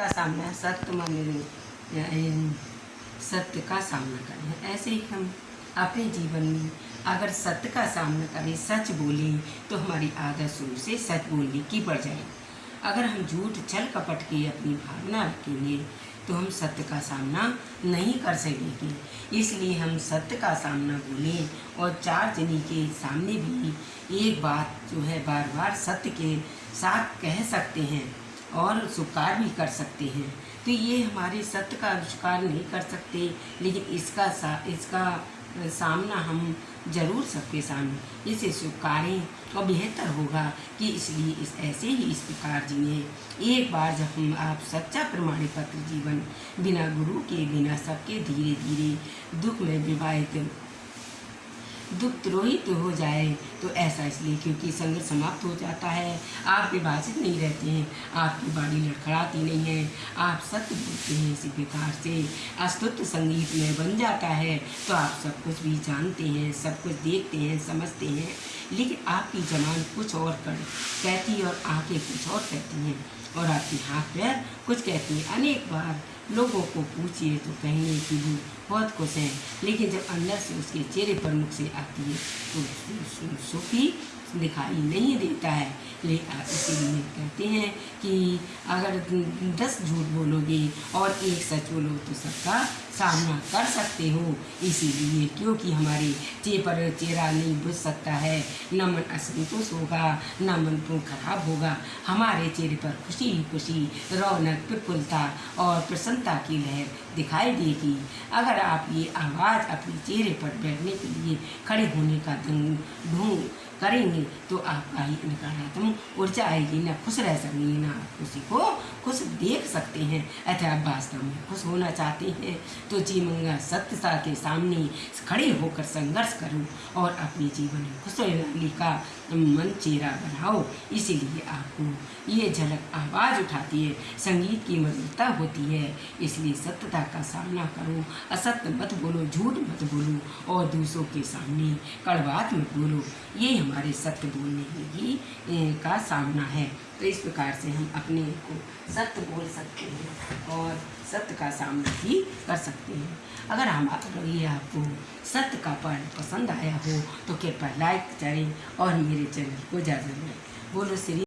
का सामना सत्य मान सत्य का सामना करें। ऐसे ही हम अपने जीवन में अगर सत्य का सामना करें, सच बोलें तो हमारी आदत शुरू से सच बोलने की बढ़ जाए अगर हम झूठ, छल, कपट के अपनी भावना रखेंगे तो हम सत्य का सामना नहीं कर सकेंगे। इसलिए हम सत्य का सामना बोलें और चार जनी के सामने भी एक बात जो है बार बार सत्य के साथ कह सकते हैं। और स्वीकार भी कर सकते हैं। तो ये हमारे सत्य का आविष्कार नहीं कर सकते, लेकिन इसका सा, इसका सामना हम ज़रूर सबके सामने। इसे स्वीकारें और बेहतर होगा कि इसलिए इस, ऐसे ही इस प्रकार जिए एक बार जब हम आप सच्चा प्रमाण पत्र जीवन, बिना गुरु के, बिना सबके धीरे धीरे दुख में विवाहित दुख हो जाए तो ऐसा इसलिए क्योंकि संघर्ष समाप्त हो जाता है। आप विभाजित नहीं रहते हैं, आपकी बाड़ी लड़खड़ाती नहीं है, आप सत्य बोलते हैं इसी प्रकार से। अस्तुत्व संगीत में बन जाता है तो आप सब कुछ भी जानते हैं, सब कुछ देखते हैं, समझते हैं। लेकिन आपकी जबान कुछ और कर, कहती और आँखें कुछ और कहती हैं। और आपके हाथ पैर कुछ कहती है, अनेक बार लोगों को पूछिए तो कहेंगे कि वो बहुत खुश हैं। लेकिन जब अंदर से उसके चेहरे पर मुख से आती है तो सुखी दिखाई नहीं देता है। ले इसीलिए कहते हैं कि अगर दस झूठ बोलोगे और एक सच बोलो तो सबका सामना कर सकते हो। इसीलिए क्योंकि हमारे चेहरे पर चेहरा नहीं बुझ सकता है। न मन असंतोष होगा, न मन तो खराब होगा। हमारे चेहरे पर खुशी ही खुशी रौनक, प्रफुल्लता और प्रसन्नता की लहर दिखाई देगी। अगर आप ये आवाज़ अपने चेहरे पर बैठने के लिए खड़े होने का ढूंढ करेंगे तो आपका ही नकारात्मक ऊर्जा आएगी ना खुश रह सकेंगे ना आप खुशी को खुश देख सकते हैं। अतः आप वास्तव में खुश होना चाहते हैं तो जी मंगा सत्यता के सामने खड़े होकर संघर्ष करो और अपने जीवन में खुशहाली का मन चेहरा बनाओ। इसीलिए आपको ये झलक आवाज़ उठाती है, संगीत की मधुरता होती है। इसलिए सत्यता का सामना करो, असत्य मत बोलो, झूठ मत बोलो और दूसरों के सामने कड़वात मत बोलो। ये हमारे सत्य बोलने ही का सामना है। तो इस प्रकार से हम अपने को सत्य बोल सकते हैं और सत्य का सामना भी कर सकते हैं। अगर हम ये आपको सत्य का पर्व पसंद आया हो तो कृपया लाइक करें और मेरे चैनल को ज़्यादा बोलो श्री